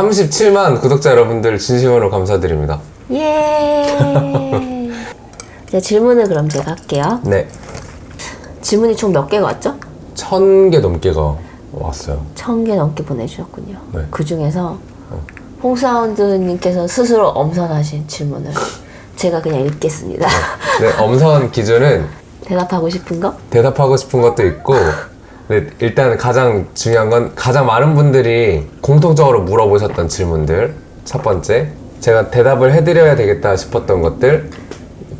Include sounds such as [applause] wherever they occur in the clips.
37만 구독자 여러분들 진심으로 감사드립니다. 예. 제 [laughs] 질문을 그럼 제가 할게요. 네. 질문이 총 몇 개가 왔죠? 천 개 넘게가 왔어요. 천 개 넘게 보내주셨군요. 네. 그 중에서 홍사운드님께서 스스로 엄선하신 질문을 제가 그냥 읽겠습니다. 네, 엄선 기준은 [laughs] 대답하고 싶은 거? 대답하고 싶은 것도 있고 네, 일단 가장 중요한 건 가장 많은 분들이 공통적으로 물어보셨던 질문들 첫 번째 제가 대답을 해드려야 되겠다 싶었던 것들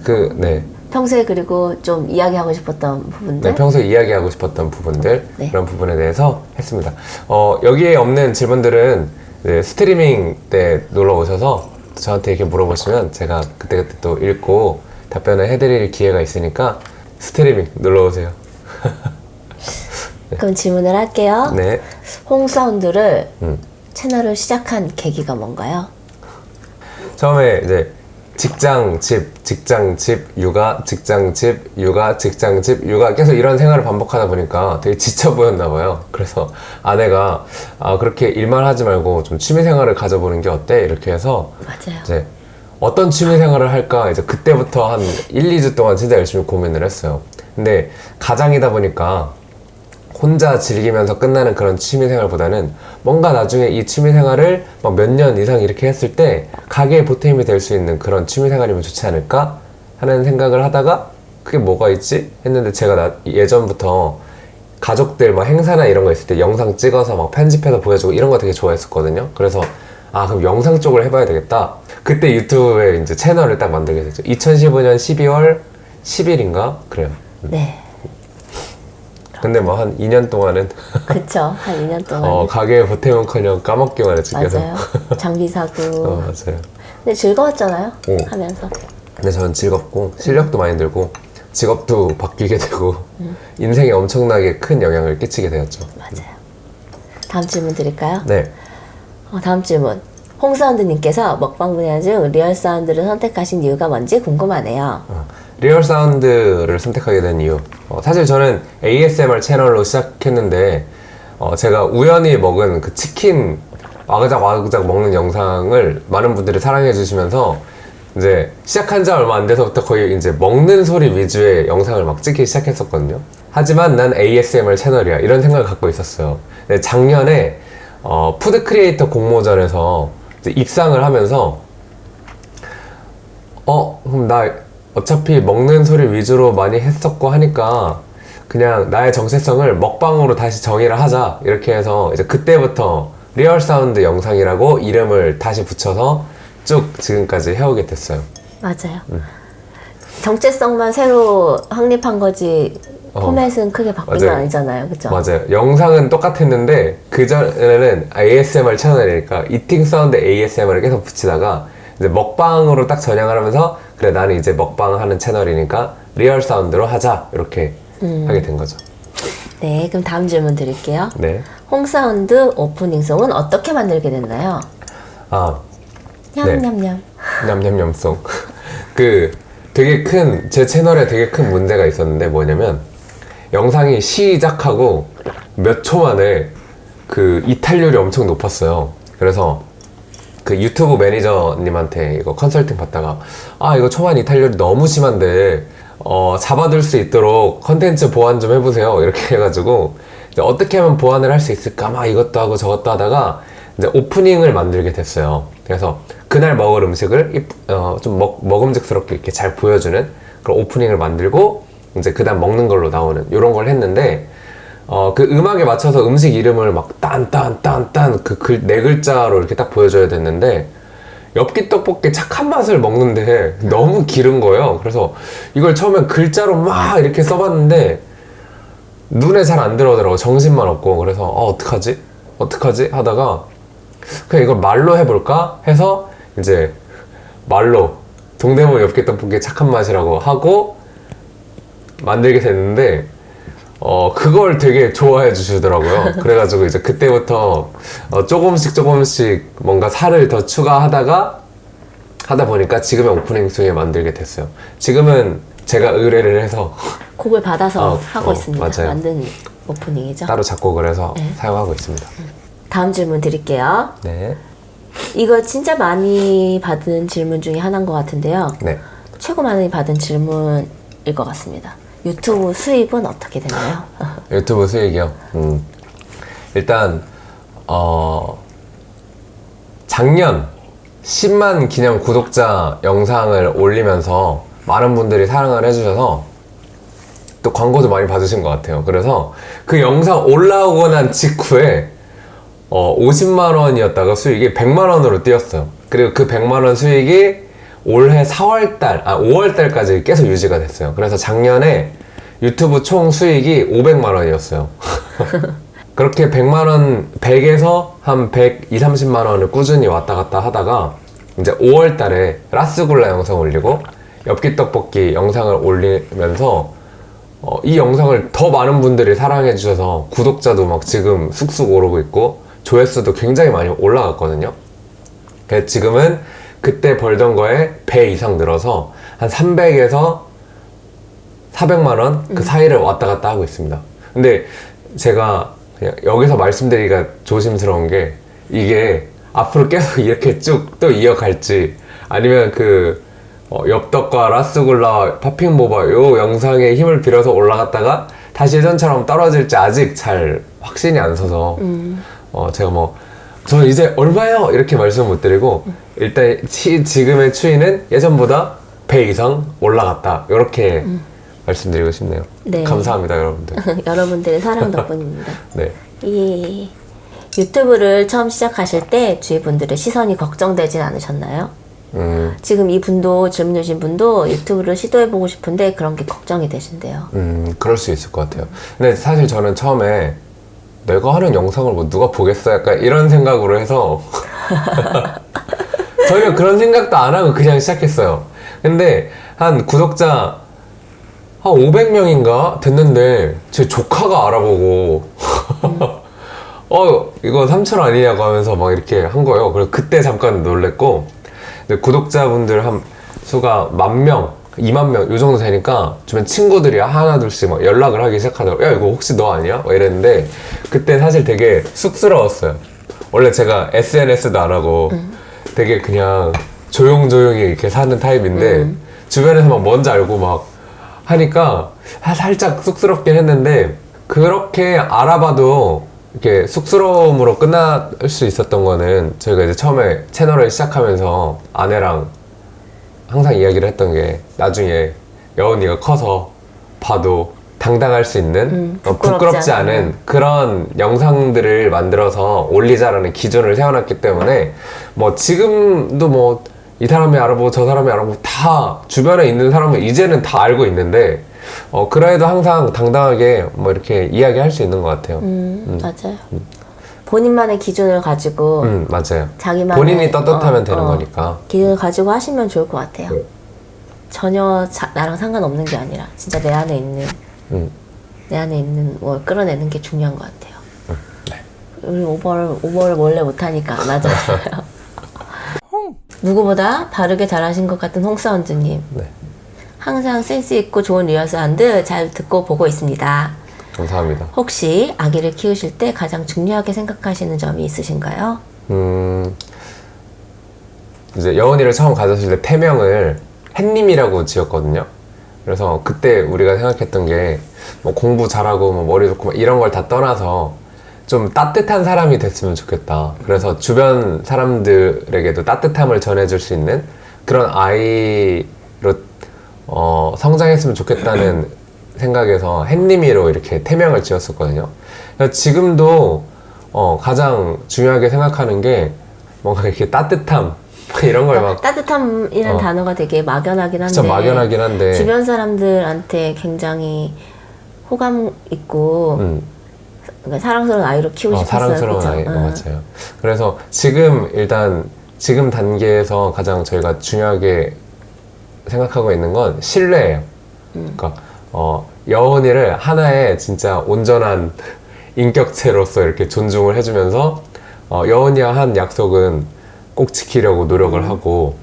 그 네 평소에 그리고 좀 이야기하고 싶었던 부분들. 네, 평소에 이야기하고 싶었던 부분들 네. 그런 부분에 대해서 했습니다. 어, 여기에 없는 질문들은 네, 스트리밍 때 놀러 오셔서 저한테 이렇게 물어보시면 제가 그때그때 또 읽고 답변을 해드릴 기회가 있으니까 스트리밍 놀러 오세요. 그럼 질문을 할게요. 네. 홍사운드를 음. 채널을 시작한 계기가 뭔가요? 처음에 이제 직장, 집, 직장, 집, 육아, 직장, 집, 육아, 직장, 집, 육아 계속 이런 생활을 반복하다 보니까 되게 지쳐 보였나 봐요. 그래서 아내가 아, 그렇게 일만 하지 말고 좀 취미 생활을 가져보는 게 어때? 이렇게 해서 맞아요. 이제 어떤 취미 생활을 할까 이제 그때부터 한 1, 2주 동안 진짜 열심히 고민을 했어요. 근데 가장이다 보니까 혼자 즐기면서 끝나는 그런 취미 생활보다는 뭔가 나중에 이 취미 생활을 몇 년 이상 이렇게 했을 때 가게에 보탬이 될 수 있는 그런 취미 생활이면 좋지 않을까 하는 생각을 하다가 그게 뭐가 있지 했는데 제가 나- 예전부터 가족들 막 행사나 이런 거 있을 때 영상 찍어서 막 편집해서 보여주고 이런 거 되게 좋아했었거든요. 그래서 아 그럼 영상 쪽을 해봐야 되겠다. 그때 유튜브에 이제 채널을 딱 만들게 됐죠. 2015년 12월 10일인가 그래요. 네. 근데 뭐 한 2년 동안은 [laughs] 그쵸. 한 2년 동안. 어, 가게에 보태면커녕 까먹기만 했지 계속. 맞아요. 장비 사고. [laughs] 어, 맞아요. 근데 즐거웠잖아요. 오. 하면서. 근데 저는 즐겁고 실력도 많이 늘고 직업도 바뀌게 되고 인생에 엄청나게 큰 영향을 끼치게 되었죠. 맞아요. 다음 질문 드릴까요? 네. 어, 다음 질문. 홍사운드님께서 먹방 분야 중 real sound를 선택하신 이유가 뭔지 궁금하네요. 어, real sound를 선택하게 된 이유. 어, 사실 저는 ASMR 채널로 시작했는데 어, 제가 우연히 먹은 그 치킨 와그작 와그작 먹는 영상을 많은 분들이 사랑해 주시면서 이제 시작한 지 얼마 안 돼서부터 거의 이제 먹는 소리 위주의 영상을 막 찍기 시작했었거든요. 하지만 난 ASMR 채널이야 이런 생각을 갖고 있었어요. 작년에 어, food creator 공모전에서 입상을 하면서 어, 그럼 나 어차피 먹는 소리 위주로 많이 했었고 하니까 그냥 나의 정체성을 먹방으로 다시 정의를 하자. 이렇게 해서 이제 그때부터 real sound 영상이라고 이름을 다시 붙여서 쭉 지금까지 해오게 됐어요. 맞아요. 정체성만 새로 확립한 거지 어. 포맷은 크게 바뀐 건 맞아요. 아니잖아요. 그죠? 맞아요. 영상은 똑같았는데 그전에는 ASMR 채널이니까 eating sound ASMR을 계속 붙이다가 이제 먹방으로 딱 전향을 하면서 그래 나는 이제 먹방 하는 채널이니까 real sound로 하자 이렇게 하게 된 거죠. 네, 그럼 다음 질문 드릴게요. 네. 홍사운드 오프닝송은 어떻게 만들게 됐나요? 아 냠냠냠. 냠냠냠송. [laughs] 그 되게 큰 제 채널에 되게 큰 문제가 있었는데 뭐냐면 영상이 시작하고 몇 초 만에 그 이탈률이 엄청 높았어요. 그래서 그 유튜브 매니저님한테 이거 컨설팅 받다가 아 이거 초반 이탈률이 너무 심한데 어 잡아둘 수 있도록 컨텐츠 보완 좀 해보세요. 이렇게 [laughs] 해가지고 어떻게 하면 보완을 할 수 있을까? 막 이것도 하고 저것도 하다가 이제 오프닝을 만들게 됐어요. 그래서 그날 먹을 음식을 어, 좀 먹, 먹음직스럽게 이렇게 잘 보여주는 그런 오프닝을 만들고 이제 그 다음 먹는 걸로 나오는 이런 걸 했는데 어, 그 음악에 맞춰서 음식 이름을 막 딴 딴 딴딴 그 글, 네 글자로 이렇게 딱 보여줘야 됐는데 엽기 떡볶이 착한 맛을 먹는데 [laughs] 너무 길은 거예요. 그래서 이걸 처음엔 글자로 막 이렇게 써봤는데 눈에 잘 안 들어오더라고. 정신만 없고. 그래서 어, 어떡하지? 어떡하지? 하다가 그냥 이걸 말로 해볼까? 해서 이제 말로 동대문 엽기 떡볶이 착한 맛이라고 하고 만들게 됐는데 어 그걸 되게 좋아해 주시더라고요. [laughs] 그래가지고 이제 그때부터 어, 조금씩 조금씩 뭔가 살을 더 추가하다가 하다 보니까 지금의 오프닝 중에 만들게 됐어요. 지금은 제가 의뢰를 해서 [laughs] 곡을 받아서 어, 하고 어, 있습니다. 맞아요. 만든 오프닝이죠. 따로 작곡을 해서 네. 사용하고 있습니다. 다음 질문 드릴게요. 네. 이거 진짜 많이 받은 질문 중에 하나인 것 같은데요. 네. 최고 많이 받은 질문일 것 같습니다. 유튜브 수입은 어떻게 되나요? [laughs] 유튜브 수익이요. 음. 일단 어 작년 10만 기념 구독자 영상을 올리면서 많은 분들이 사랑을 해주셔서 또 광고도 많이 받으신 것 같아요. 그래서 그 영상 올라오고 난 직후에 어, 50만 원이었다가 수익이 100만 원으로 뛰었어요. 그리고 그 100만 원 수익이 올해 4월 달, 아, 5월 달까지 계속 유지가 됐어요. 그래서 작년에 유튜브 총 수익이 500만 원이었어요. [laughs] 그렇게 100만 원, 100에서 한 100, 2, 30만 원을 꾸준히 왔다 갔다 하다가 이제 5월 달에 라스굴라 영상 올리고 엽기 떡볶이 영상을 올리면서 어, 이 영상을 더 많은 분들이 사랑해 주셔서 구독자도 막 지금 쑥쑥 오르고 있고 조회수도 굉장히 많이 올라갔거든요. 그래서 지금은 그때 벌던 거에 배 이상 늘어서 한 300에서 400만 원그 사이를 왔다 갔다 하고 있습니다. 근데 제가 여기서 말씀드리기가 조심스러운 게 이게 앞으로 계속 이렇게 쭉 또 이어갈지 아니면 그 어, 엽떡과 라스굴라 팝핑보바 요 영상에 힘을 빌어서 올라갔다가 다시 예전처럼 떨어질지 아직 잘 확신이 안 서서 어, 제가 뭐저 이제 얼마요? 이렇게 말씀 못 드리고 일단 치- 지금의 추이는 예전보다 배 이상 올라갔다 이렇게 말씀드리고 싶네요. 네. 감사합니다 여러분들. [laughs] 여러분들의 사랑 덕분입니다. [laughs] 네. 예. 유튜브를 처음 시작하실 때 주위 분들의 시선이 걱정되진 않으셨나요? 음, 지금 이 분도 질문 주신 분도 유튜브를 시도해보고 싶은데 그런 게 걱정이 되신대요. 음, 그럴 수 있을 것 같아요. 근데 사실 저는 처음에 내가 하는 영상을 뭐 누가 보겠어? 약간 이런 생각으로 해서 [laughs] 전혀 그런 생각도 안 하고 그냥 시작했어요. 근데 한 구독자 한 500명인가 됐는데 제 조카가 알아보고 [laughs] 어 이거 삼촌 아니냐고 하면서 막 이렇게 한 거예요. 그래서 그때 잠깐 놀랬고 근데 구독자분들 한 수가 만 명, 2만 명, 요 정도 되니까 주변 친구들이 하나 둘씩 막 연락을 하기 시작하더라고요. 야, 이거 혹시 너 아니야? 막 이랬는데, 그때 사실 되게 쑥스러웠어요. 원래 제가 SNS도 안 하고 되게 그냥 조용조용히 이렇게 사는 타입인데, 주변에서 막 뭔지 알고 막 하니까 아, 살짝 쑥스럽긴 했는데, 그렇게 알아봐도 이렇게 쑥스러움으로 끝날 수 있었던 거는 저희가 이제 처음에 채널을 시작하면서 아내랑 항상 이야기를 했던 게 나중에 여운이가 커서 봐도 당당할 수 있는 음, 어, 부끄럽지 부끄럽지 않은. 않은 그런 영상들을 만들어서 올리자라는 기준을 세워놨기 때문에 뭐 지금도 뭐 이 사람이 알아보고 저 사람이 알아보고 다 주변에 있는 사람은 이제는 다 알고 있는데 어 그래도 항상 당당하게 뭐 이렇게 이야기할 수 있는 것 같아요. 음, 음, 맞아요. 본인만의 기준을 가지고 맞아요. 자기만의 본인이 떳떳하면 어, 되는 어, 거니까. 기준을 가지고 하시면 좋을 것 같아요. 네. 전혀 자- 나랑 상관없는 게 아니라 진짜 내 안에 있는 음. 내 안에 있는 뭘 끌어내는 게 중요한 것 같아요. 네. 우리 오버를 오버를 원래 못하니까 안 하잖아요. [laughs] 누구보다 바르게 잘하신 것 같은 홍사운드님. 네. 항상 센스 있고 좋은 real sound 잘 듣고 보고 있습니다. 감사합니다. 혹시 아기를 키우실 때 가장 중요하게 생각하시는 점이 있으신가요? 음, 이제 여운이를 처음 가졌을 때 태명을 햇님이라고 지었거든요. 그래서 그때 우리가 생각했던 게 뭐 공부 잘하고 뭐 머리 좋고 막 이런 걸 다 떠나서 좀 따뜻한 사람이 됐으면 좋겠다. 그래서 주변 사람들에게도 따뜻함을 전해줄 수 있는 그런 아이로 어, 성장했으면 좋겠다는 [clears throat] 생각에서 햇님이로 이렇게 태명을 지었었거든요. 지금도 어, 가장 중요하게 생각하는 게 뭔가 이렇게 따뜻함 [laughs] 이런 걸막 따뜻함이라는 어. 단어가 되게 막연하긴 한데 진짜 막연하긴 한데 주변 사람들한테 굉장히 호감 있고 음, 그러니까 사랑스러운 아이로 키우고 어, 싶었어요. 사랑스러운? 아이 어, 응. 맞아요. 그래서 지금 일단 지금 단계에서 가장 저희가 중요하게 생각하고 있는 건 신뢰예요. 그러니까 어, 여운이를 하나의 진짜 온전한 인격체로서 이렇게 존중을 해주면서 어, 여운이와 한 약속은 꼭 지키려고 노력을 하고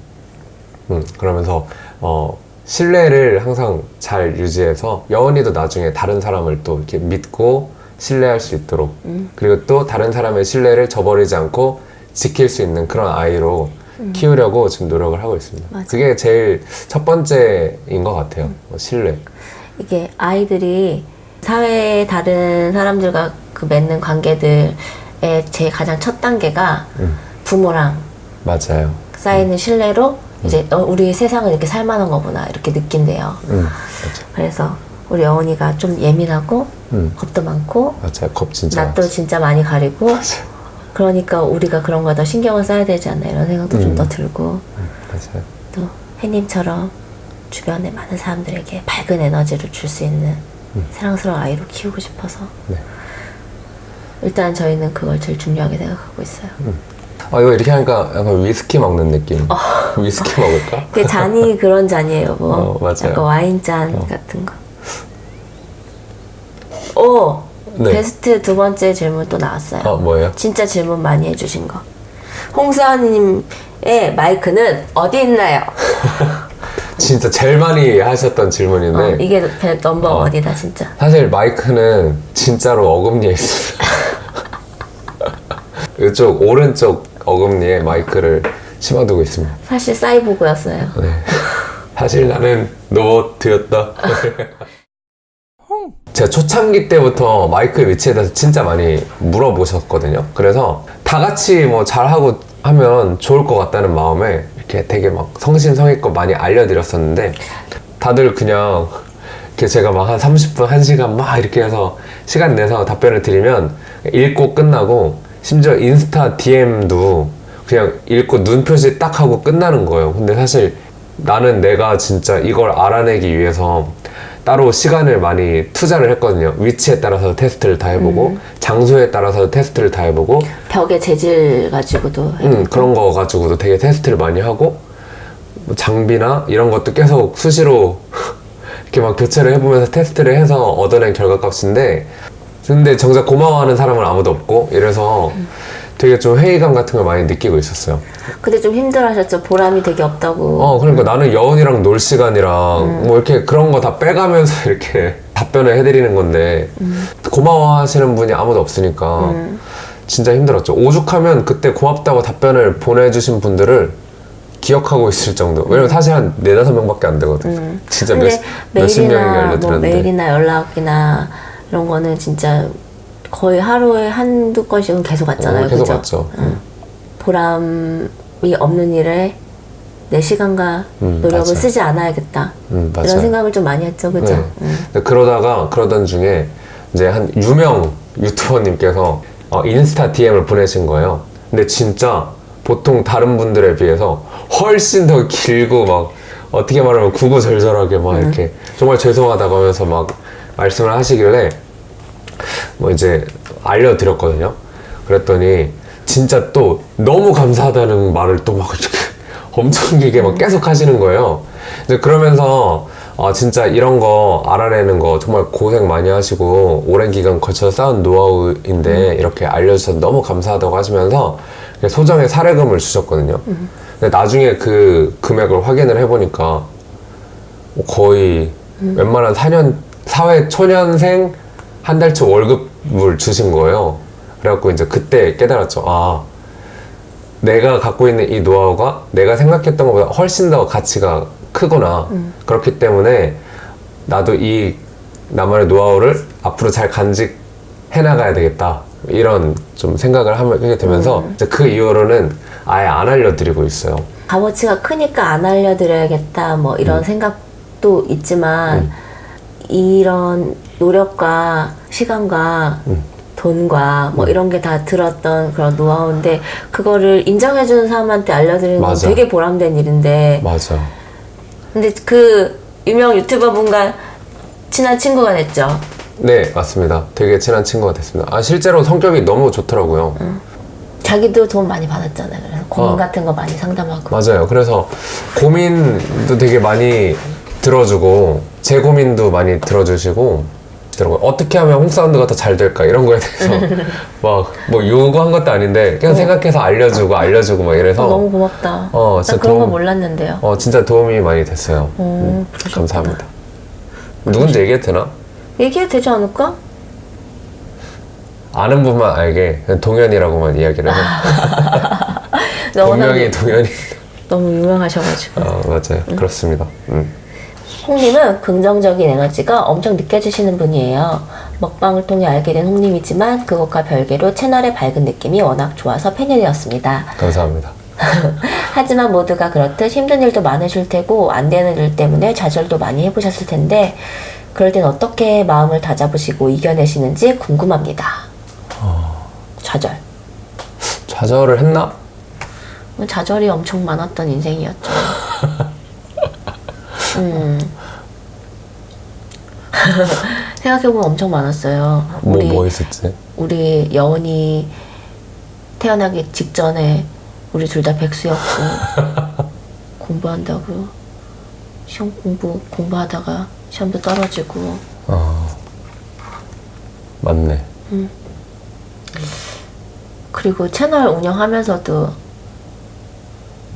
음, 그러면서 어, 신뢰를 항상 잘 유지해서 여운이도 나중에 다른 사람을 또 이렇게 믿고 신뢰할 수 있도록 그리고 또 다른 사람의 신뢰를 저버리지 않고 지킬 수 있는 그런 아이로 키우려고 지금 노력을 하고 있습니다. 음. 맞아. 그게 제일 첫 번째인 것 같아요. 어, 신뢰. 이게 아이들이 사회의 다른 사람들과 그 맺는 관계들의 제일 가장 첫 단계가 음. 부모랑 맞아요. 쌓이는 신뢰로 이제 어, 우리 세상은 이렇게 살만한 거구나 이렇게 느낀대요. 음. 그래서 우리 어머니가 좀 예민하고 음, 겁도 많고 맞아요. 겁 진짜. 낯도 진짜 많이 가리고 맞아요. 그러니까 우리가 그런 거더 신경을 써야 되지 않나 이런 생각도 좀 음. 더 들고 맞아요. 또 혜님처럼 주변에 많은 사람들에게 밝은 에너지를 줄 수 있는 사랑스러운 아이로 키우고 싶어서 네. 일단 저희는 그걸 제일 중요하게 생각하고 있어요. 아 이거 이렇게 하니까 약간 위스키 먹는 느낌. 어. 위스키 먹을까? 그 [laughs] 잔이 그런 잔이에요, 뭐. 어, 맞아요. 약간 와인잔 같은 거. 오! 네. 베스트 두 번째 질문 또 나왔어요. 어 뭐예요? 진짜 질문 많이 해주신 거. 홍사님의 마이크는 어디 있나요? [laughs] 진짜 제일 많이 하셨던 질문인데 어, 이게 배- 넘버 어. 원이다, 진짜. 사실 마이크는 진짜로 어금니에 있습니다. [laughs] 이쪽 오른쪽 어금니에 마이크를 심어두고 있습니다. 사실 사이보그였어요. 네. 사실 나는 로봇이었다. 제가 초창기 때부터 마이크의 위치에 대해서 진짜 많이 물어보셨거든요. 그래서 다 같이 뭐 잘하고 하면 좋을 것 같다는 마음에 이렇게 되게 막 성심성의껏 많이 알려드렸었는데 다들 그냥 이렇게 제가 막 한 30분, 1시간 막 이렇게 해서 시간 내서 답변을 드리면 읽고 끝나고 심지어 인스타 DM도 그냥 읽고 눈 표시 딱 하고 끝나는 거예요. 근데 사실 나는 내가 진짜 이걸 알아내기 위해서 따로 시간을 많이 투자를 했거든요. 위치에 따라서 테스트를 다 해보고, 장소에 따라서 테스트를 다 해보고, 벽의 재질 가지고도. 음, 그런 거 가지고도 되게 테스트를 많이 하고 뭐 장비나 이런 것도 계속 수시로 [laughs] 이렇게 막 교체를 해보면서 테스트를 해서 얻어낸 결과값인데 근데 정작 고마워하는 사람은 아무도 없고 이래서 되게 좀 회의감 같은 걸 많이 느끼고 있었어요. 근데 좀 힘들어 하셨죠? 보람이 되게 없다고. 어 그러니까 나는 여운이랑 놀 시간이랑 뭐 이렇게 그런 거 다 빼가면서 [laughs] 이렇게 답변을 해드리는 건데 고마워하시는 분이 아무도 없으니까 진짜 힘들었죠. 오죽하면 그때 고맙다고 답변을 보내주신 분들을 기억하고 있을 정도. 왜냐면 사실 한 네다섯 명밖에 안 되거든. 진짜 몇, 근데 몇십 명에게 메일이나 뭐 알려드렸는데. 메일이나 연락이나 이런 거는 진짜 거의 하루에 한두 건씩은 계속 왔잖아요. 어, 계속 그죠? 왔죠. 보람이 없는 일에 내 시간과 음, 노력을 맞아. 쓰지 않아야겠다. 음. 이런 생각을 좀 많이 했죠. 그죠? 네. 음. 그러다가 그러던 중에 이제 한 유명 유튜버님께서 어, 인스타 DM을 보내신 거예요. 근데 진짜 보통 다른 분들에 비해서 훨씬 더 길고 막 어떻게 말하면 구구절절하게 막 이렇게 정말 죄송하다고 하면서 막 말씀을 하시길래 뭐 이제 알려드렸거든요. 그랬더니 진짜 또 너무 감사하다는 말을 또 막 [laughs] 엄청 길게 막 계속 하시는 거예요. 이제 그러면서 아 진짜 이런 거 알아내는 거 정말 고생 많이 하시고 오랜 기간 거쳐 쌓은 노하우인데 이렇게 알려주셔서 너무 감사하다고 하시면서 소정의 사례금을 주셨거든요. 근데 나중에 그 금액을 확인을 해보니까 거의 웬만한 4년 사회 초년생 한 달치 월급을 주신 거예요. 그래갖고 이제 그때 깨달았죠. 아 내가 갖고 있는 이 노하우가 내가 생각했던 것보다 훨씬 더 가치가 크구나. 그렇기 때문에 나도 이 나만의 노하우를 앞으로 잘 간직해 나가야 되겠다. 이런 좀 생각을 하게 되면서 이제 그 이후로는 아예 안 알려드리고 있어요. 값어치가 크니까 안 알려드려야겠다. 뭐 이런 음. 생각도 있지만 이런 노력과 시간과 음. 돈과 뭐 이런 게 다 들었던 그런 노하우인데 그거를 인정해주는 사람한테 알려드리는 건. 되게 보람된 일인데 맞아. 근데 그 유명 유튜버 분과 친한 친구가 됐죠. 네, 맞습니다. 되게 친한 친구가 됐습니다. 아, 실제로 성격이 너무 좋더라고요. 자기도 돈 많이 받았잖아요. 그래서 고민 어. 같은 거 많이 상담하고. 맞아요. 그래서 고민도 되게 많이 들어주고, 제 고민도 많이 들어주시고, 더라고요. 어떻게 하면 홍사운드가 더 잘 될까? 이런 거에 대해서 [laughs] 막, 뭐 요구한 것도 아닌데, 그냥 생각해서 알려주고, 알려주고, 막 이래서, 어, 너무 고맙다. 어, 나 진짜 그런 거 도움- 몰랐는데요. 어, 진짜 도움이 많이 됐어요. 어, 음, 감사합니다. 누군지 얘기해도 되나? 얘기해도 되지 않을까? 아는 분만 알게, 동현이라고만 이야기를 해요. [laughs] 너무 본명이 동현이. 너무 유명하셔가지고. 아 맞아요. 그렇습니다. 음. 홍님은 긍정적인 에너지가 엄청 느껴지시는 분이에요. 먹방을 통해 알게 된 홍님이지만 그것과 별개로 채널의 밝은 느낌이 워낙 좋아서 팬이 되었습니다. 감사합니다. [laughs] 하지만 모두가 그렇듯 힘든 일도 많으실 테고 안 되는 일 때문에 좌절도 많이 해보셨을 텐데 그럴 땐 어떻게 마음을 다잡으시고 이겨내시는지 궁금합니다. 좌절. [laughs] 좌절을 했나? 좌절이 엄청 많았던 인생이었죠. [laughs] 음. 생각해보면 엄청 많았어요. 뭐 우리 뭐 있었지? 우리 여원이 태어나기 직전에 우리 둘 다 백수였고 [laughs] 공부한다고 시험 공부 공부하다가 시험도 떨어지고 아 맞네. 그리고 채널 운영하면서도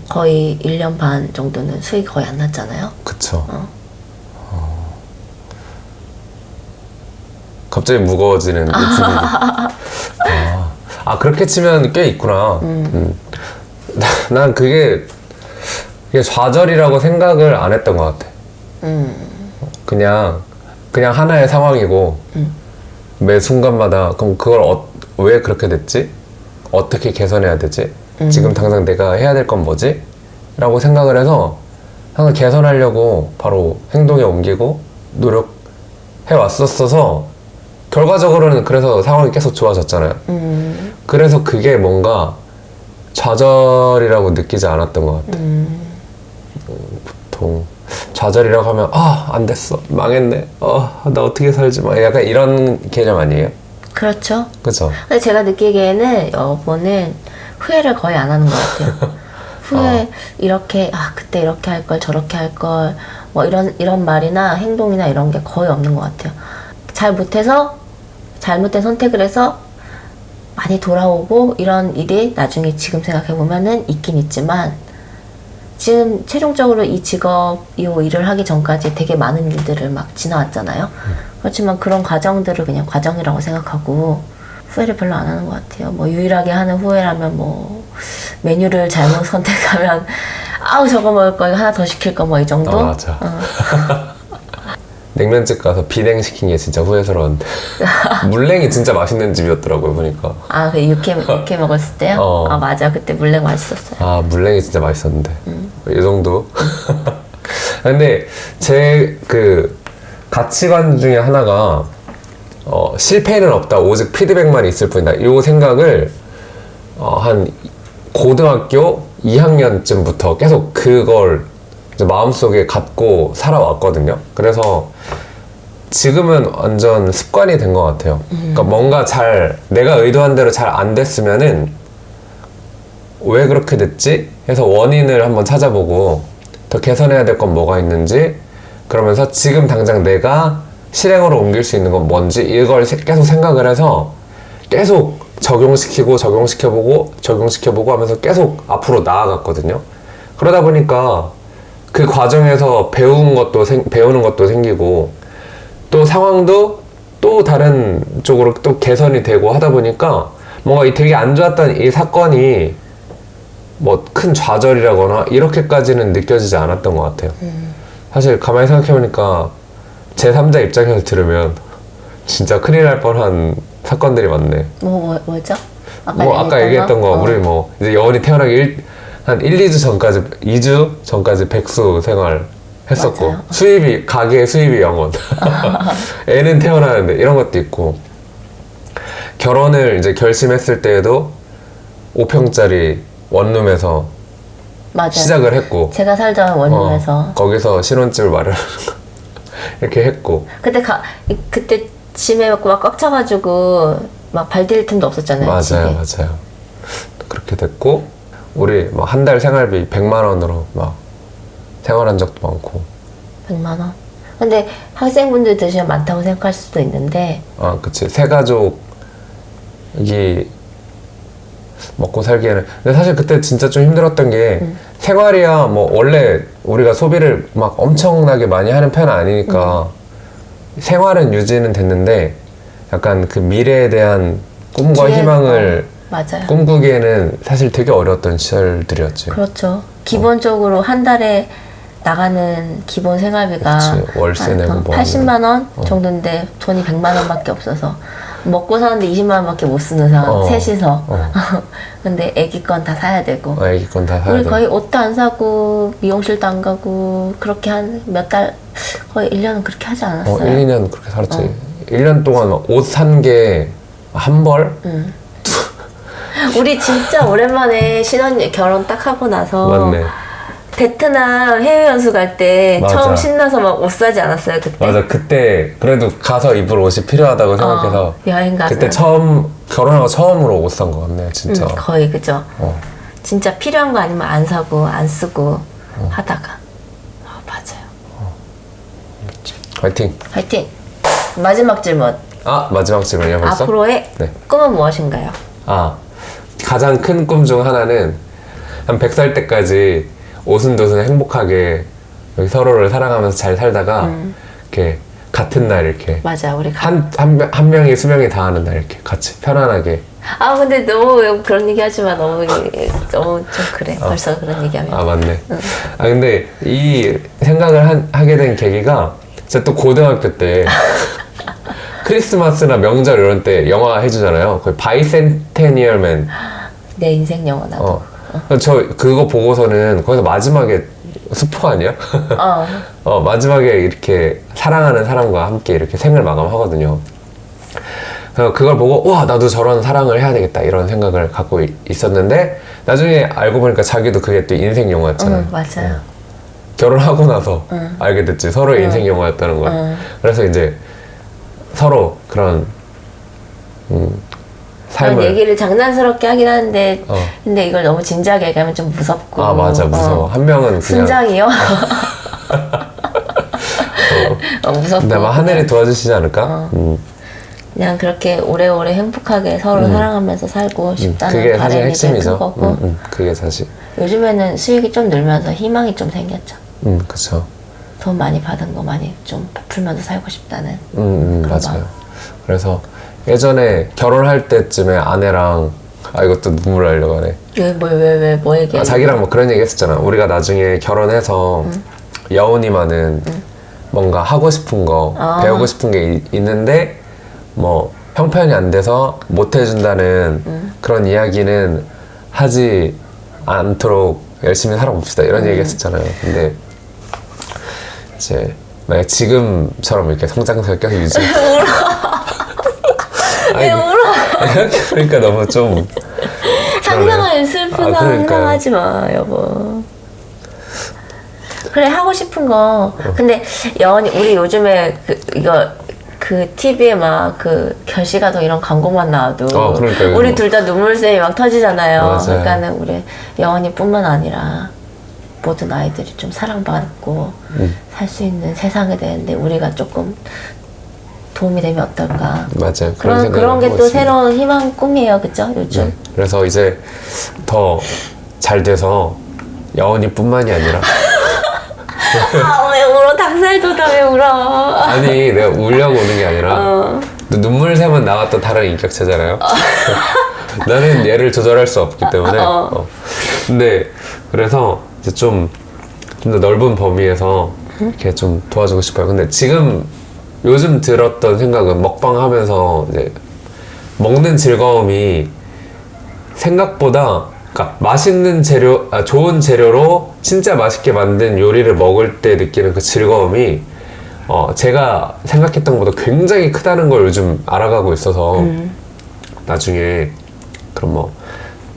거의 1년 반 정도는 수익이 거의 안 났잖아요. 그쵸. 어. 갑자기 무거워지는. [laughs] 아, 아, 그렇게 치면 꽤 있구나. 음. 나- [laughs] 난 그게, 그게 좌절이라고 생각을 안 했던 것 같아. 음, 그냥, 그냥 하나의 상황이고, 매 순간마다, 그럼 그걸 어- 왜 그렇게 됐지? 어떻게 개선해야 되지? 지금 당장 내가 해야 될 건 뭐지? 라고 생각을 해서 항상 개선하려고 바로 행동에 옮기고 노력해 왔었어서 결과적으로는 그래서 상황이 계속 좋아졌잖아요. 음, 그래서 그게 뭔가 좌절이라고 느끼지 않았던 것 같아요. 음. 보통 좌절이라고 하면 아 안 됐어 망했네 어 나 어떻게 살지 막 약간 이런 개념 아니에요? 그렇죠. 그죠? 근데 제가 느끼기에는 여보는 후회를 거의 안 하는 것 같아요. [laughs] 후회 이렇게 아 그때 이렇게 할 걸 저렇게 할 걸 뭐 이런 이런 말이나 행동이나 이런 게 거의 없는 것 같아요. 잘 못해서 잘못된 선택을 해서 많이 돌아오고 이런 일이 나중에 지금 생각해 보면은 있긴 있지만 지금 최종적으로 이 직업 이 일을 하기 전까지 되게 많은 일들을 막 지나왔잖아요. 그렇지만 그런 과정들을 그냥 과정이라고 생각하고 후회를 별로 안 하는 것 같아요. 뭐 유일하게 하는 후회라면 뭐 메뉴를 잘못 [laughs] 선택하면 아우 저거 먹을 거 이거 하나 더 시킬 거 뭐 이 정도. 아, 맞아. 어. [laughs] 냉면집 가서 비냉 시킨 게 진짜 후회스러웠는데 [laughs] 물냉이 진짜 맛있는 집이었더라고요 보니까 아, 그 육회 육회 먹었을 때요? 어. 아 맞아, 그때 물냉 맛있었어요. 아 물냉이 진짜 맛있었는데 이 정도 근데 제 그 가치관 중에 하나가 어, 실패는 없다. 오직 피드백만 있을 뿐이다. 이 생각을 어, 한 고등학교 2학년쯤부터 계속 그걸 이제 마음속에 갖고 살아왔거든요. 그래서 지금은 완전 습관이 된 것 같아요. 그러니까 뭔가 잘 내가 의도한 대로 잘 안 됐으면은 왜 그렇게 됐지? 해서 원인을 한번 찾아보고 더 개선해야 될 건 뭐가 있는지 그러면서 지금 당장 내가 실행으로 옮길 수 있는 건 뭔지 이걸 세- 계속 생각을 해서 계속 적용시키고 적용시켜보고 적용시켜보고 하면서 계속 앞으로 나아갔거든요. 그러다 보니까 그 과정에서 배운 것도 생- 배우는 것도 생기고 또 상황도 또 다른 쪽으로 또 개선이 되고 하다 보니까 뭔가 이 되게 안 좋았던 이 사건이 뭐 큰 좌절이라거나 이렇게까지는 느껴지지 않았던 것 같아요. 사실 가만히 생각해보니까 제3자 입장에서 들으면 진짜 큰일 날 뻔한 사건들이 많네. 뭐, 뭐 뭐죠? 뭐 아까 얘기했던 거 어. 우리 뭐 이제 여원이 태어나기 일, 한 1, 2주 전까지 2주 전까지 백수 생활 했었고 맞아요. 수입이 가게 수입이 영원 [laughs] 애는 태어나는데 이런 것도 있고 결혼을 이제 결심했을 때에도 5평짜리 원룸에서 맞아요. 시작을 했고 제가 살던 원룸에서 어, 거기서 신혼집을 마련하는 거 이렇게 했고 그때 가 이- 그때 짐에 막꽉 차가지고 막 발디딜 틈도 없었잖아요. 맞아요 집에. 맞아요 그렇게 됐고 우리 한 달 생활비 100만 원으로 막 생활한 적도 많고 100만 원. 근데 학생분들 드시면 많다고 생각할 수도 있는데 아 그치 세 가족이 먹고 살기에는. 근데 사실 그때 진짜 좀 힘들었던 게 생활이야 뭐 원래 우리가 소비를 막 엄청나게 많이 하는 편은 아니니까 생활은 유지는 됐는데 약간 그 미래에 대한 꿈과 희망을 맞아요. 꿈꾸기에는 사실 되게 어려웠던 시절들이었지. 그렇죠. 기본적으로 한 달에 나가는 기본 생활비가 그치, 월세 한 내고 뭐 80만 원 정도인데 돈이 100만 원밖에 없어서 먹고 사는데 20만 원밖에 못 쓰는 상황. 어. 셋이서. 어. [laughs] 근데 애기 건 다 사야 되고. 어, 애기 건 다 사야 우리 돼. 거의 옷도 안 사고 미용실도 안 가고 그렇게 한 몇 달 거의 1년은 그렇게 하지 않았어요. 어, 1, 2년 그렇게 살았지. 어. 1년 동안 옷 산 게 한 벌? [laughs] 우리 진짜 오랜만에 신혼 결혼 딱 하고 나서 맞네. 베트남 해외 연수 갈 때. 처음 신나서 막 옷 사지 않았어요 그때? 맞아. 그때 그래도 가서 입을 옷이 필요하다고 생각해서 어, 여행 가서 그때 처음 결혼하고 처음으로 옷 산 거 같네, 진짜. 음, 거의 그죠. 어. 진짜 필요한 거 아니면 안 사고 안 쓰고 하다가 어, 맞아요. 화이팅. 화이팅. 마지막 질문. 아 마지막 질문이야 벌써? 앞으로의 네. 꿈은 무엇인가요? 아 가장 큰 꿈 중 하나는 한 100살 때까지 오순도순 행복하게 서로를 사랑하면서 잘 살다가 음. 이렇게 같은 날 이렇게 맞아 우리 가... 한, 한, 명- 한 명이 수명이 다 하는 날 이렇게 같이 편안하게. 아 근데 너무 그런 얘기 하지 마. 너무 너무 좀 그래. 벌써 그런 얘기하면. 아 맞네. 아 근데 이 생각을 한- 하게 된 계기가 제가 또 고등학교 때 [laughs] 크리스마스나 명절 이런 때 영화 해주잖아요. 거의 바이센테니얼맨. 내 인생 영화 나도 어. [laughs] 저 그거 보고서는 거기서 마지막에 스포 아니야? [laughs] 어. 어, 마지막에 이렇게 사랑하는 사람과 함께 이렇게 생을 마감하거든요. 그래서 그걸 보고, 와, 나도 저런 사랑을 해야 되겠다, 이런 생각을 갖고 이- 있었는데, 나중에 알고 보니까 자기도 그게 또 인생 영화였잖아요. 응 맞아요 결혼하고 나서 알게 됐지. 서로의 인생 영화였다는 걸. 응. 그래서 이제 서로 그런, 음, 삶을. 얘기를 장난스럽게 하긴 하는데 어. 근데 이걸 너무 진지하게 얘기하면 좀 무섭고 아, 맞아, 무서워. 어. 한 명은 그냥. 순장이요? [laughs] 어, 무섭고 근데 아마 하늘이 도와주시지 않을까? 어. 음. 그냥 그렇게 오래오래 행복하게 서로 사랑하면서 살고 싶다는 음. 그게 사실 핵심이죠. 거고 음, 음, 그게 사실. 요즘에는 수익이 좀 늘면서 희망이 좀 생겼죠 음, 그쵸. 돈 많이 받은 거 많이 좀 베풀면서 살고 싶다는 음, 음, 맞아요. 마음. 그래서 예전에 결혼할 때쯤에 아내랑 아 이것도 눈물 나려고 하네. 왜뭐왜왜 뭐 얘기해 아, 자기랑 뭐 그런 얘기 했었잖아. 우리가 나중에 결혼해서 여운이만은 뭔가 하고 싶은 거 아. 배우고 싶은 게 이- 있는데 뭐 형편이 안 돼서 못 해준다는 그런 이야기는 하지 않도록 열심히 살아봅시다 이런 얘기 했었잖아요. 근데 이제 만약 지금처럼 이렇게 성장세를 계속 유지. 왜 울어 [laughs] 그러니까 너무 좀 [laughs] 상상을 슬픈 아. 상상하지 마 여보 그래 하고 싶은 거 어. 근데 여원이 우리 요즘에 그 이거 그 TV에 막 그 결시가도 이런 광고만 나와도 어, 그러니까요. 우리 둘 다 눈물샘이 막 터지잖아요 맞아요. 그러니까는 우리 여원이뿐만 아니라 모든 아이들이 좀 사랑받고 음. 살수 있는 세상이 되는데 우리가 조금 도움이 되면 어떨까 맞아요. 그런 그런 게 또. 새로운 희망 꿈이에요 그죠 요즘 네. 그래서 이제 더 잘 돼서 여운이뿐만이 아니라 [laughs] 아, 왜 울어? 닭살 돋아, 왜 울어? 아니 내가 울려고 우는 게 아니라 어. 또 눈물샘은 나와 또 다른 인격체잖아요. [laughs] 나는 얘를 조절할 수 없기 때문에. 어. 어. 근데 그래서 이제 좀 좀 더 넓은 범위에서 이렇게 좀 도와주고 싶어요. 근데 지금 요즘 들었던 생각은 먹방 하면서 이제 먹는 즐거움이 생각보다 그러니까 맛있는 재료, 아, 좋은 재료로 진짜 맛있게 만든 요리를 먹을 때 느끼는 그 즐거움이 어, 제가 생각했던 것보다 굉장히 크다는 걸 요즘 알아가고 있어서 나중에 그럼 뭐,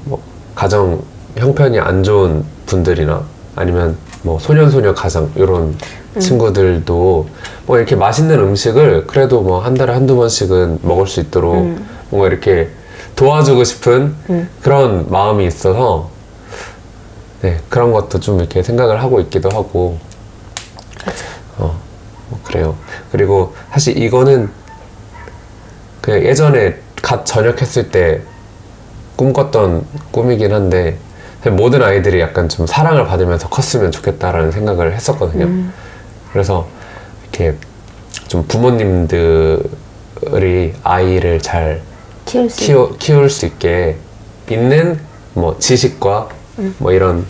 뭐 가정 형편이 안 좋은 분들이나 아니면 뭐 소년소녀 가정 이런 친구들도 뭐 이렇게 맛있는 음식을 그래도 뭐 한 달에 한두 번씩은 먹을 수 있도록 뭔가 이렇게 도와주고 싶은 그런 마음이 있어서 네 그런 것도 좀 이렇게 생각을 하고 있기도 하고. 어, 뭐 그래요. 그리고 사실 이거는 그 예전에 갓 전역했을 때 꿈꿨던 꿈이긴 한데 모든 아이들이 약간 좀 사랑을 받으면서 컸으면 좋겠다라는 생각을 했었거든요. 그래서 이렇게 좀 부모님들이 아이를 잘 키울 수 키워, 키울 수 있게 있는 뭐 지식과 뭐 이런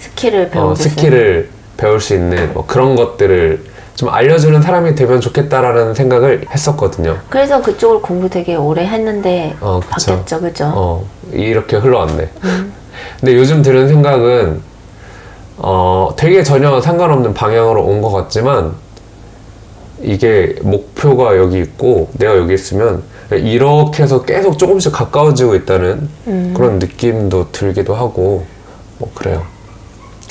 skill을 배우고 어. skill을 배울 수 있는 뭐 그런 것들을 좀 알려주는 사람이 되면 좋겠다라는 생각을 했었거든요. 그래서 그쪽을 공부 되게 오래 했는데 어, 그쵸. 바뀌었죠, 그죠? 어, 이렇게 흘러왔네. 음. [laughs] 근데 요즘 드는 생각은, 어, 되게 전혀 상관없는 방향으로 온 것 같지만, 이게 목표가 여기 있고, 내가 여기 있으면, 이렇게 해서 계속 조금씩 가까워지고 있다는 음. 그런 느낌도 들기도 하고, 뭐, 그래요.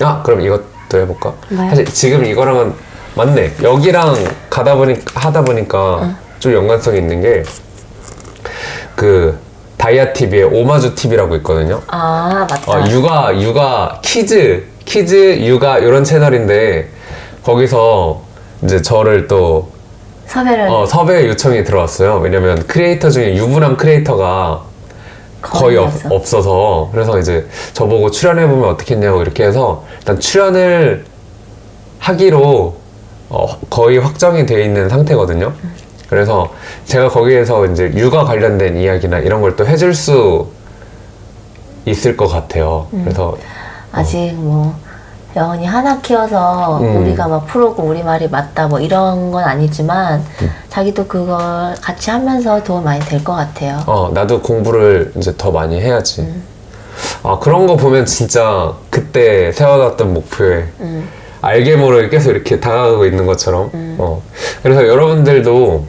아, 그럼 이것도 해볼까? 뭐요? 사실 지금 이거랑은 맞네. 여기랑 가다 보니, 하다 보니까 좀 연관성이 있는 게, 그 다이아 TV에 오마주 TV라고 있거든요. 아 맞다. 어, 육아 육아 kids kids 육아 이런 채널인데 거기서 이제 저를 또 섭외를 어, 섭외 요청이 들어왔어요. 왜냐면 크리에이터 중에 유부남 creator가 거의 없, 없어. 없어서 그래서 이제 저보고 출연해 보면 어떻겠냐고 이렇게 해서 일단 출연을 하기로 어, 거의 확정이 돼 있는 상태거든요. 그래서 제가 거기에서 이제 육아 관련된 이야기나 이런 걸 또 해줄 수 있을 것 같아요. 그래서 아직 뭐 영원히 하나 키워서 음. 우리가 막 프로고 우리 말이 맞다 뭐 이런 건 아니지만 음. 자기도 그걸 같이 하면서 도움 많이 될 것 같아요. 어, 나도 공부를 이제 더 많이 해야지. 아, 그런 거 보면 진짜 그때 세워놨던 목표에 음. 알게 모르게 계속 이렇게 다가가고 있는 것처럼. 어. 그래서 여러분들도,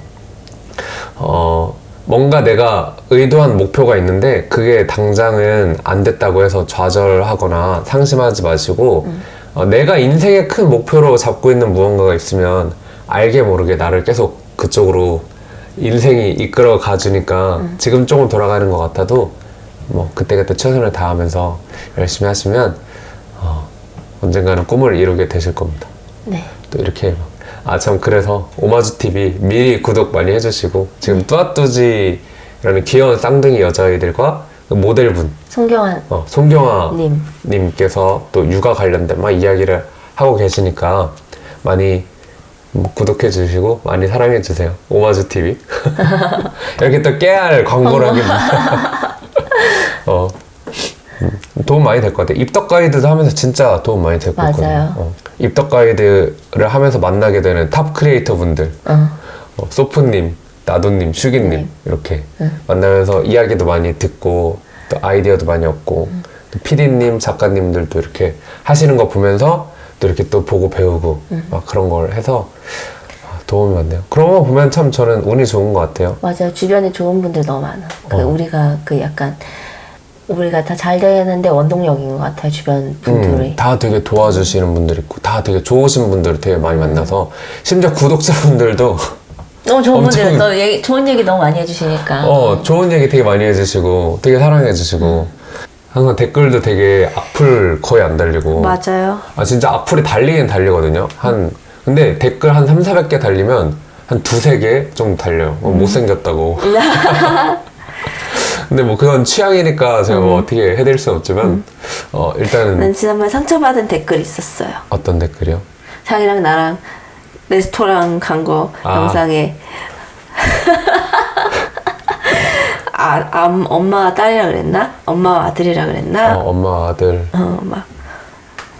어, 뭔가 내가 의도한 목표가 있는데 그게 당장은 안 됐다고 해서 좌절하거나 상심하지 마시고 어, 내가 인생의 큰 목표로 잡고 있는 무언가가 있으면 알게 모르게 나를 계속 그쪽으로 인생이 이끌어 가주니까 지금 조금 돌아가는 것 같아도 뭐 그때그때 최선을 다하면서 열심히 하시면 어, 언젠가는 꿈을 이루게 되실 겁니다. 네. 또 이렇게 아 참 그래서 오마주 TV 미리 구독 많이 해주시고 지금 뚜아뚜지라는 귀여운 쌍둥이 여자아이들과 그 모델분. 송경환 어, 송경아 님. 님께서 또 육아 관련된 막 이야기를 하고 계시니까 많이 뭐 구독해 주시고 많이 사랑해 주세요. 오마주 TV [laughs] 이렇게 또 깨알 하긴 [laughs] 어. 음, 도움 많이 될 것 같아요 입덕 가이드도 하면서 진짜 도움 많이 될것 맞아요. 어, 입덕 가이드를 하면서 만나게 되는 top creator 분들 어. 어, 소프님, 나도님, 슈기님 이렇게 만나면서 이야기도 많이 듣고 또 아이디어도 많이 얻고 또 PD님, 작가님들도 이렇게 하시는 거 보면서 또 이렇게 또 보고 배우고 막 그런 걸 해서 아, 도움이 많네요. 그런 거 보면 참 저는 운이 좋은 것 같아요. 맞아요. 주변에 좋은 분들 너무 많아. 그 어. 우리가 그 약간 우리가 다 잘 되는데 원동력인 것 같아요. 주변 분들이. 음, 다 되게 도와주시는 분들 있고 다 되게 좋으신 분들을 되게 많이 만나서 심지어 구독자분들도 너무 [laughs] 좋은 엄청- 분들 또 얘기, 좋은 얘기 너무 많이 해주시니까. 어, 좋은 얘기 되게 많이 해주시고, 되게 사랑해주시고, 항상 댓글도 되게 악플 거의 안 달리고. 맞아요. 아, 진짜 악플이 달리긴 달리거든요. 한, 근데 댓글 한 3, 400개 달리면 한 두세 개 정도 달려요. 어, 못생겼다고. [laughs] [laughs] 근데 뭐 그건 취향이니까 제가 뭐 어떻게 해드릴 수 없지만, 어, 일단은 난 지난번에 상처받은 댓글 있었어요. 어떤 댓글이요? 자기랑 나랑 레스토랑 간 거 아. 영상에 [laughs] 아, 암, 엄마와 딸이라 그랬나? 엄마와 아들이라 그랬나? 어, 엄마, 아들. 어, 막.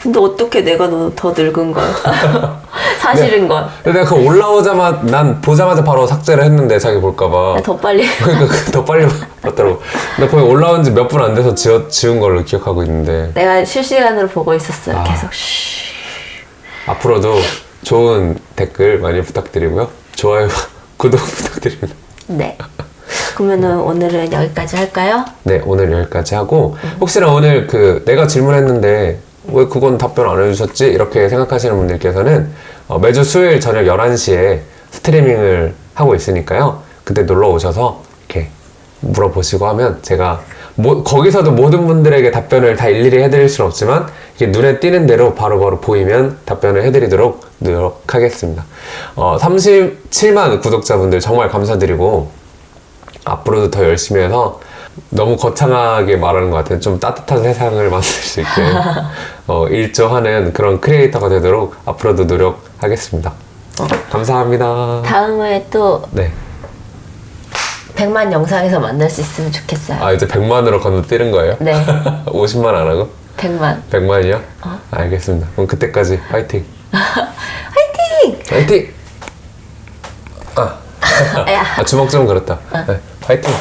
근데 어떻게 내가 너더 늙은 걸? [laughs] 사실인 걸. 근데 내가 그 올라오자마자, 난 보자마자 바로 삭제를 했는데 자기 볼까봐. 더 빨리. [laughs] 그러니까 그더 빨리 봤더라고. 근데 거의 올라온 지 몇 분 안 돼서 지워, 지운 걸로 기억하고 있는데 내가 실시간으로 보고 있었어요. 아. 계속 쉬. 앞으로도 좋은 댓글 많이 부탁드리고요. 좋아요, [laughs] 구독 부탁드립니다. 네. 그러면은 오늘은 여기까지 할까요? 네, 오늘 여기까지 하고 혹시나 오늘 그 내가 질문했는데 왜 그건 답변 안 해주셨지? 이렇게 생각하시는 분들께서는 어, 매주 수요일 저녁 11시에 스트리밍을 하고 있으니까요. 그때 놀러 오셔서 이렇게 물어보시고 하면 제가 뭐- 거기서도 모든 분들에게 답변을 다 일일이 해드릴 수는 없지만 이게 눈에 띄는 대로 바로 바로 보이면 답변을 해드리도록 노력하겠습니다. 어, 37만 구독자분들 정말 감사드리고 앞으로도 더 열심히 해서 너무 거창하게 말하는 것 같아요. 좀 따뜻한 세상을 [laughs] 만들 수 있게 어, 일조하는 그런 크리에이터가 되도록 앞으로도 노력하겠습니다. 감사합니다. 다음에 또 네. 100만 영상에서 만날 수 있으면 좋겠어요. 아 이제 100만으로 건너뛰는 거예요? 네. [laughs] 50만 안 하고? 100만. 100만이요? 어. 알겠습니다. 그럼 그때까지 파이팅. 화이팅! [laughs] 파이팅! 아, 야. 아 주먹 좀 그렇다. 네, 파이팅!